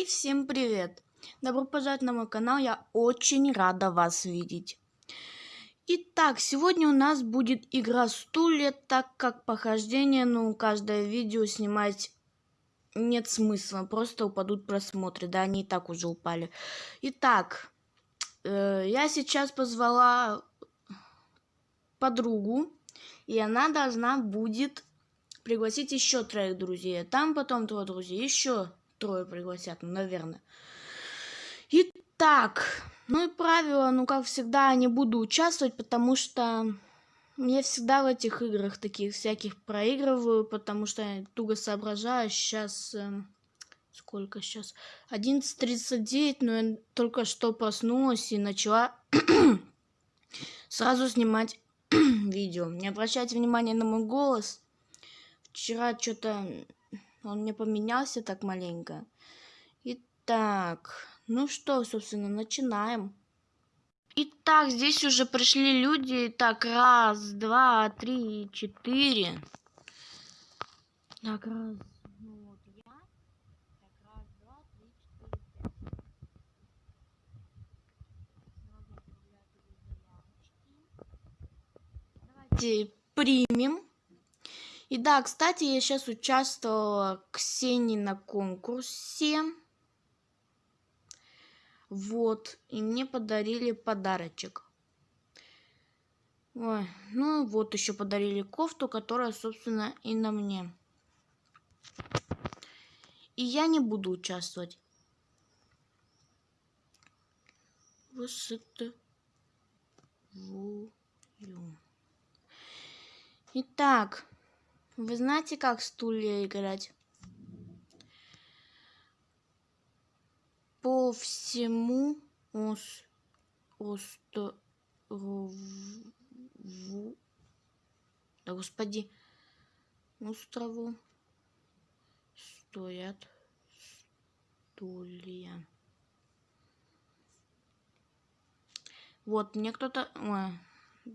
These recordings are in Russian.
Хей, всем привет! Добро пожаловать на мой канал, я очень рада вас видеть. Итак, сегодня у нас будет игра стулья, так как похождение, ну, каждое видео снимать нет смысла, просто упадут просмотры, да, они и так уже упали. Итак, э, я сейчас позвала подругу, и она должна будет пригласить еще троих друзей. Там потом трое друзей, еще трое пригласят, ну, наверное. Итак, ну и правило, ну, как всегда, не буду участвовать, потому что я всегда в этих играх таких всяких проигрываю, потому что я туго соображаю. Сейчас... Э, сколько сейчас? 11.39, но я только что проснулась и начала сразу снимать видео. Не обращайте внимания на мой голос. Вчера что-то он не поменялся так маленько. Итак, ну что, собственно, начинаем. Итак, здесь уже пришли люди. Так, раз, два, три, четыре. Так, раз. Ну. Давайте примем. И да, кстати, я сейчас участвовала Ксении на конкурсе. Вот, и мне подарили подарочек. Ой, ну вот еще подарили кофту, которая, собственно, и на мне. И я не буду участвовать. Высоты. Итак, вы знаете, как стулья играть? По всему ос острову... Да господи, острову стоят стулья. Вот, мне кто-то...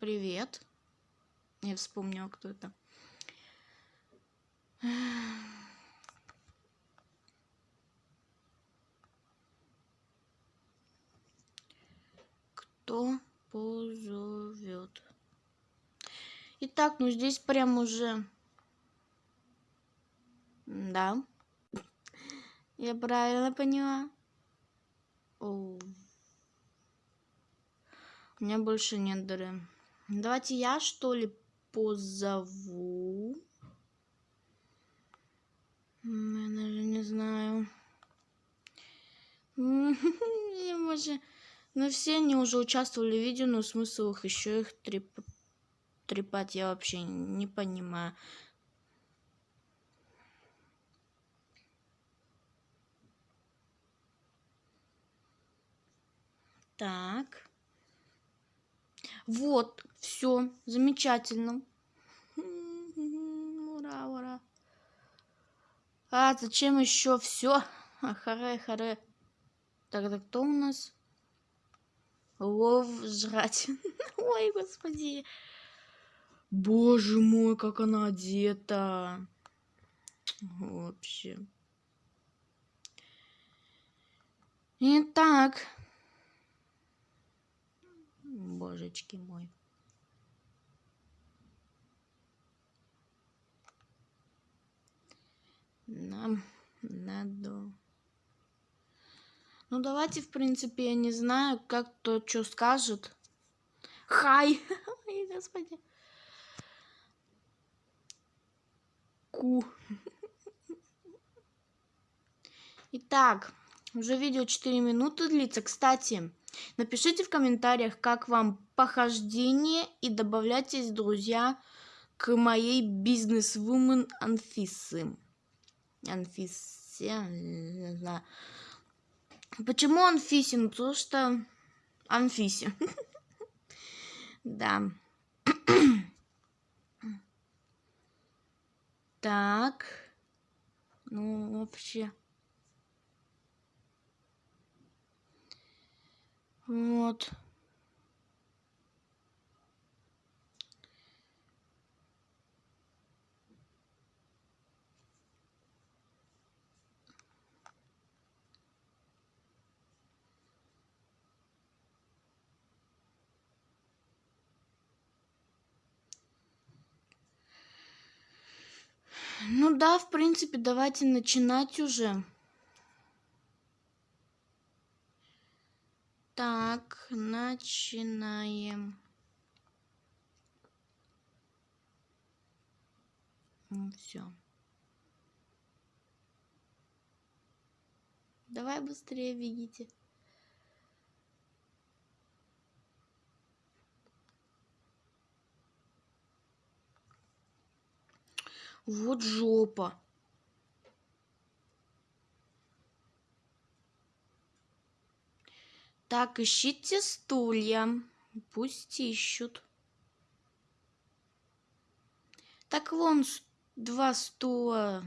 Привет. Я вспомнила, кто это. Кто позовет? Итак, ну здесь прям уже... Да. Я правильно поняла? О. У меня больше нет дыры. Давайте я, что ли, позову. Я даже не знаю. Може... Ну, все они уже участвовали в видео, но смысл их еще их треп... трепать я вообще не понимаю. Так. Вот, все, замечательно. Ура, ура. А, зачем еще все? Харе, харе. Тогда кто у нас? Лов жрать. Ой, господи. Боже мой, как она одета. Вообще. Итак. Божечки мой. Нам надо... Ну, давайте, в принципе, я не знаю, как кто что скажет. Хай! Ой, господи. Ку. Итак, уже видео 4 минуты длится. Кстати, напишите в комментариях, как вам похождение и добавляйтесь, друзья, к моей бизнес-вумен Анфисы. Анфисе, не знаю. Почему Анфисин? Потому что Анфисе. Да. Так. Ну, вообще. Вот. Ну да, в принципе, давайте начинать уже. Так, начинаем. Все. Давай быстрее видите. Вот жопа. Так, ищите стулья. Пусть ищут. Так вон два стула.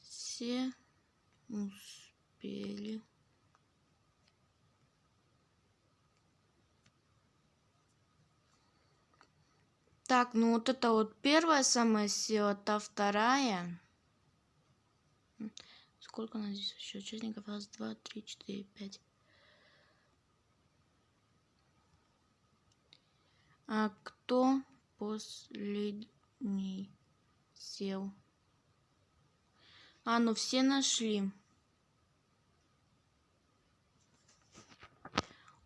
Все успели. Так, ну вот это вот первая самая сила, та вторая. Сколько у нас здесь еще участников? Раз, два, три, четыре, пять. А кто последний сел? А, ну все нашли.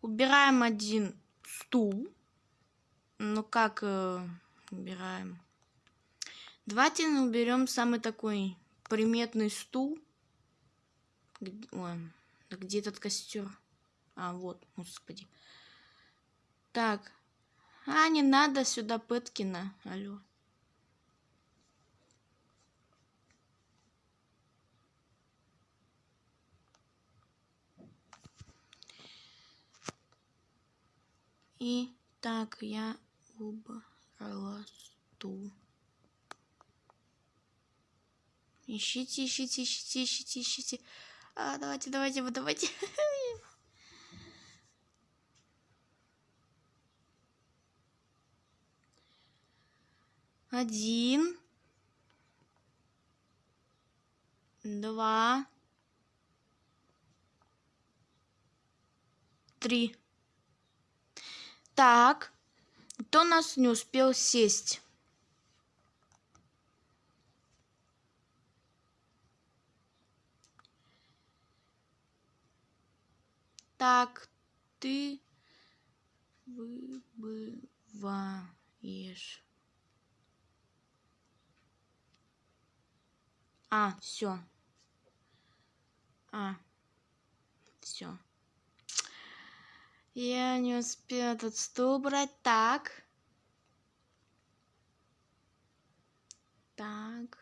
Убираем один стул. Ну как э, убираем? Давайте уберем самый такой приметный стул. Ой, где этот костер? А, вот, господи. Так. А, не надо сюда Пэткина. Алло. И так, я убрала стул. Ищите, ищите, ищите, ищите, ищите. А, давайте, давайте, давайте. Один. Два. Три. Так. Кто нас не успел сесть? Так, ты выбываешь. А, все. А, все. Я не успел этот стул брать. Так. Так.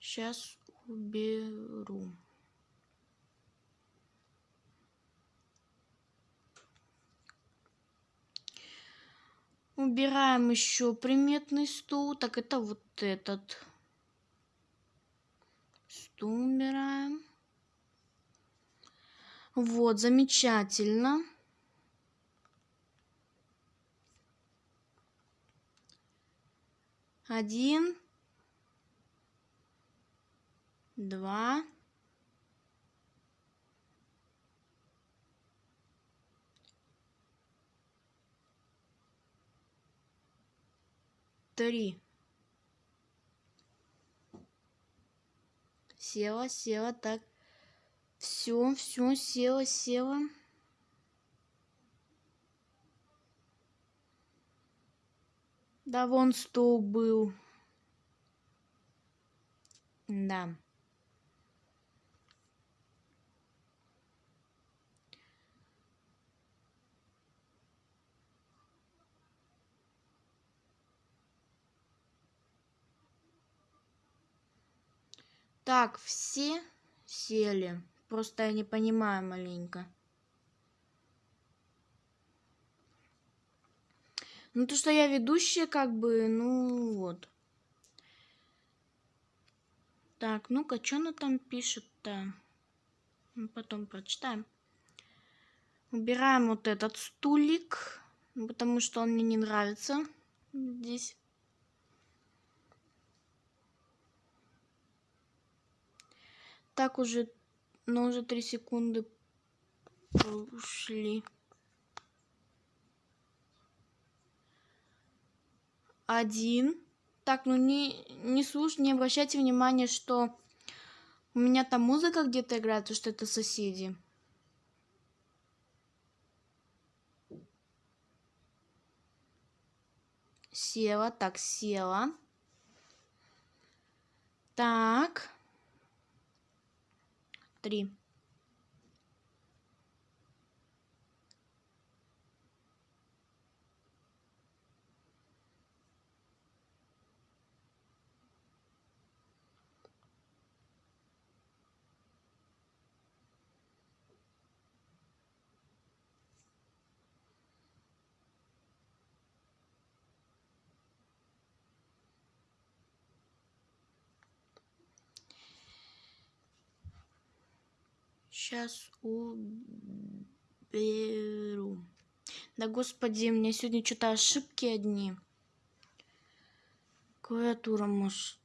Сейчас уберу. Убираем еще приметный стул. Так, это вот этот. Стул убираем. Вот, замечательно. Один. Два. три. Села, села, так. Все, все, села, села. Да вон стол был. Да. Так, все сели. Просто я не понимаю маленько. Ну, то, что я ведущая, как бы, ну, вот. Так, ну-ка, что она там пишет-то? Ну, потом прочитаем. Убираем вот этот стулик, потому что он мне не нравится здесь. Так уже, но уже три секунды ушли. Один. Так, ну не, не слушайте, не обращайте внимания, что у меня там музыка где-то играет, то что это соседи. Села, так, села. Так. Три. Сейчас уберу. Да господи, у меня сегодня что-то ошибки одни. Клавиатура может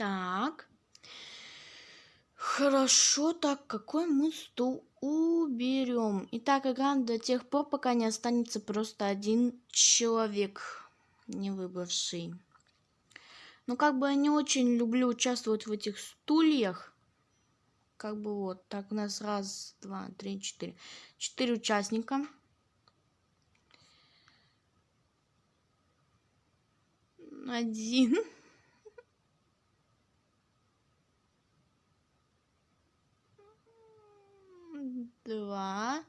Так. Хорошо, так, какой мы стул уберем? Итак, играем до тех пор, пока не останется просто один человек, не выбравший. Ну, как бы я не очень люблю участвовать в этих стульях. Как бы вот, так у нас раз, два, три, четыре. Четыре участника. Один. Два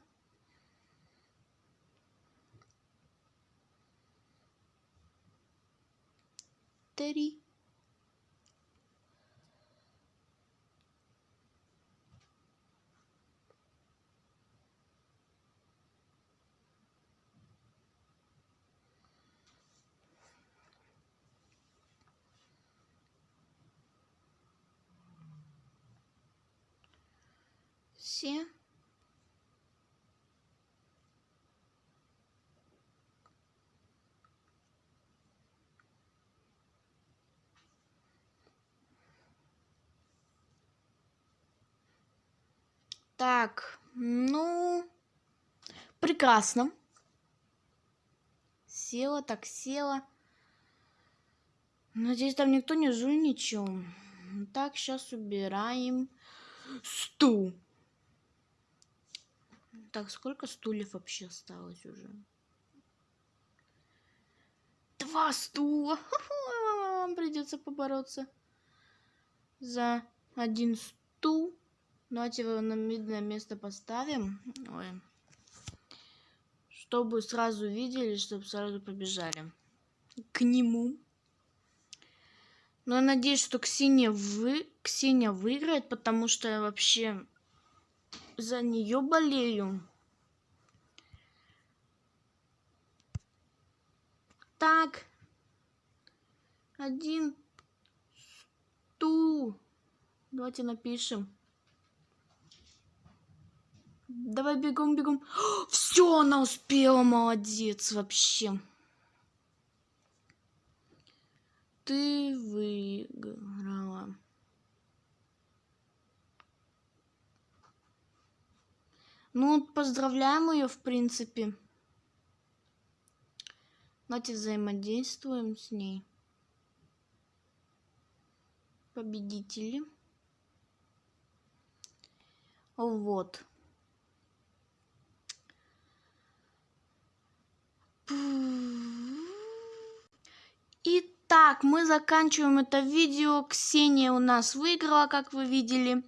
три все Так, ну, прекрасно. Села, так села. Надеюсь, там никто не жульничал. Так, сейчас убираем стул. Так, сколько стульев вообще осталось уже? Два стула. Вам придется побороться за один стул. Давайте его на видное место поставим. Ой. Чтобы сразу видели, чтобы сразу побежали к нему. Но я надеюсь, что Ксения, вы... Ксения выиграет, потому что я вообще за нее болею. Так. Один стул. Давайте напишем. Давай бегом, бегом. Все, она успела, молодец вообще. Ты выиграла. Ну, поздравляем ее, в принципе. Давайте взаимодействуем с ней. Победители. Вот. Итак, мы заканчиваем это видео. Ксения у нас выиграла, как вы видели.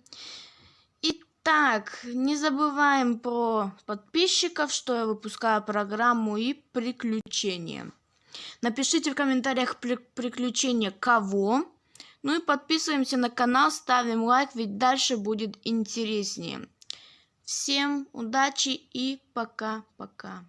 Итак, не забываем про подписчиков, что я выпускаю программу и приключения. Напишите в комментариях при приключения кого. Ну и подписываемся на канал, ставим лайк, ведь дальше будет интереснее. Всем удачи и пока-пока.